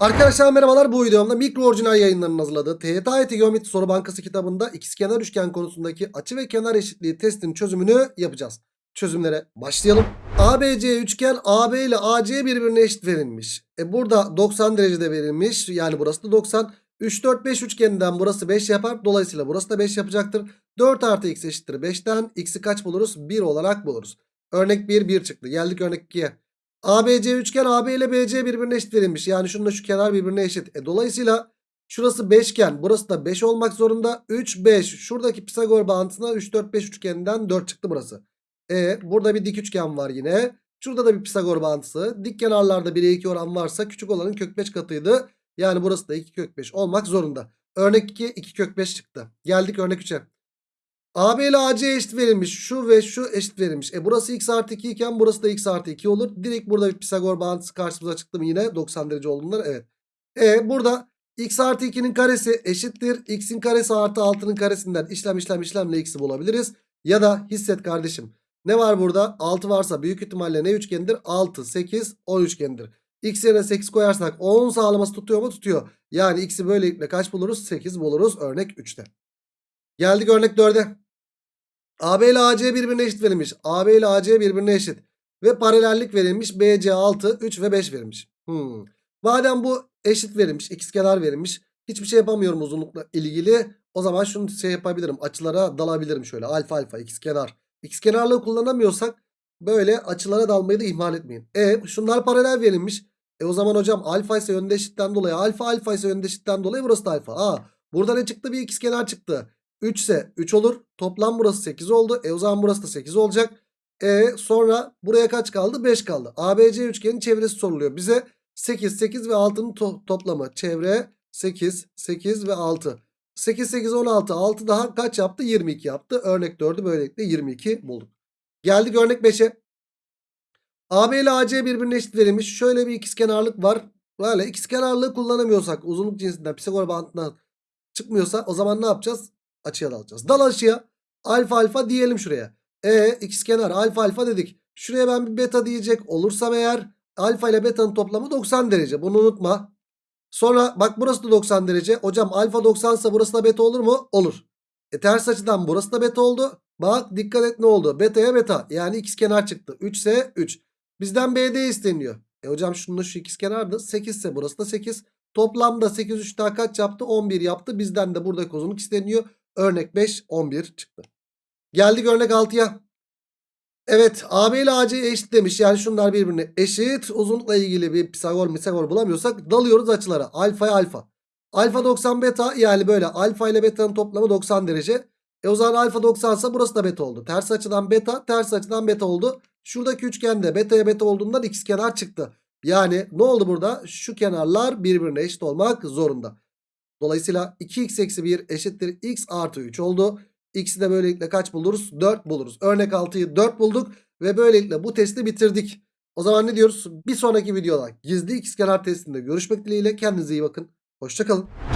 Arkadaşlar merhabalar bu videomda mikro orijinal yayınlarının hazırladığı TYT Geometri Soru Bankası kitabında ikizkenar üçgen konusundaki açı ve kenar eşitliği testinin çözümünü yapacağız. Çözümlere başlayalım. ABC üçgen AB ile AC birbirine eşit verilmiş. E burada 90 derecede verilmiş. Yani burası da 90. 3, 4, 5 üçgeninden burası 5 yapar. Dolayısıyla burası da 5 yapacaktır. 4 artı x eşittir 5'ten. X'i kaç buluruz? 1 olarak buluruz. Örnek 1, 1 çıktı. Geldik örnek 2'ye. ABC üçgen AB ile BC birbirine eşit verilmiş. Yani şununla şu kenar birbirine eşit. E, dolayısıyla şurası 5 iken burası da 5 olmak zorunda. 3, 5. Şuradaki Pisagor bağıntısına 3, 4, 5 üçgeninden 4 çıktı burası. E, burada bir dik üçgen var yine. Şurada da bir Pisagor bağıntısı. Dik kenarlarda 1'e 2 oran varsa küçük olanın kök 5 katıydı. Yani burası da 2 kök 5 olmak zorunda. Örnek 2, 2 kök 5 çıktı. Geldik örnek 3'e. AB ile AC eşit verilmiş. Şu ve şu eşit verilmiş. E burası x artı 2 iken burası da x artı 2 olur. Direkt burada bir Pisagor bağıntısı karşımıza çıktı mı yine 90 derece olduğundan evet. E burada x artı 2'nin karesi eşittir. x'in karesi artı 6'nın karesinden işlem işlem işlemle x'i bulabiliriz. Ya da hisset kardeşim. Ne var burada? 6 varsa büyük ihtimalle ne üçgendir? 6, 8, 10 üçgendir. X yerine 8 koyarsak 10 sağlaması tutuyor mu? Tutuyor. Yani x'i böylelikle kaç buluruz? 8 buluruz örnek 3'te. Geldik örnek 4'e. AB ile AC birbirine eşit verilmiş. AB ile AC birbirine eşit. Ve paralellik verilmiş. BC 6, 3 ve 5 verilmiş. Hmm. Madem bu eşit verilmiş. ikizkenar verilmiş. Hiçbir şey yapamıyorum uzunlukla ilgili. O zaman şunu şey yapabilirim. Açılara dalabilirim şöyle. Alfa alfa ikizkenar. İkizkenarlığı kullanamıyorsak böyle açılara dalmayı da ihmal etmeyin. E şunlar paralel verilmiş. E o zaman hocam alfa ise yönde eşitten dolayı alfa alfa ise yönde eşitten dolayı burası da alfa. Aa burada ne çıktı? Bir ikizkenar çıktı. 3 ise 3 olur. Toplam burası 8 oldu. E o zaman burası da 8 olacak. E sonra buraya kaç kaldı? 5 kaldı. ABC üçgenin çevresi soruluyor. Bize 8, 8 ve 6'nın to- toplamı. Çevre 8, 8 ve 6. 8, 8, 16. 6 daha kaç yaptı? 22 yaptı. Örnek 4'ü böylelikle 22 bulduk. Geldik örnek 5'e. AB ile AC birbirine eşit verilmiş. Şöyle bir ikizkenarlık var. Böyle ikizkenarlığı kullanamıyorsak uzunluk cinsinden Pisagor bağıntından çıkmıyorsa o zaman ne yapacağız? Açıya dalacağız. Dal açıya. Alfa alfa diyelim şuraya. E ikizkenar alfa alfa dedik. Şuraya ben bir beta diyecek olursam eğer alfa ile beta'nın toplamı 90 derece. Bunu unutma. Sonra bak burası da 90 derece. Hocam alfa 90 ise burası da beta olur mu? Olur. E ters açıdan burası da beta oldu. Bak dikkat et ne oldu? Beta'ya beta. Yani ikizkenar çıktı. 3 ise 3. Bizden BD isteniyor. E hocam şunun şu ikizkenardı. 8 ise burası da 8. Toplamda 8 3 daha kaç yaptı? 11 yaptı. Bizden de buradaki uzunluk isteniyor. Örnek 5 11 çıktı. Geldik örnek 6'ya. Evet AB ile AC eşit demiş. Yani şunlar birbirine eşit. Uzunlukla ilgili bir Pisagor Pisagor bulamıyorsak dalıyoruz açılara. Alfaya alfa. Alfa 90 beta yani böyle alfa ile beta'nın toplamı 90 derece. E o zaman alfa 90 ise burası da beta oldu. Ters açıdan beta, ters açıdan beta oldu. Şuradaki üçgende beta'ya beta olduğundan ikizkenar çıktı. Yani ne oldu burada? Şu kenarlar birbirine eşit olmak zorunda. Dolayısıyla 2x eksi 1 eşittir x artı 3 oldu. X'i de böylelikle kaç buluruz? 4 buluruz. Örnek 6'yı 4 bulduk ve böylelikle bu testi bitirdik. O zaman ne diyoruz? Bir sonraki videoda gizli ikizkenar testinde görüşmek dileğiyle. Kendinize iyi bakın. Hoşçakalın.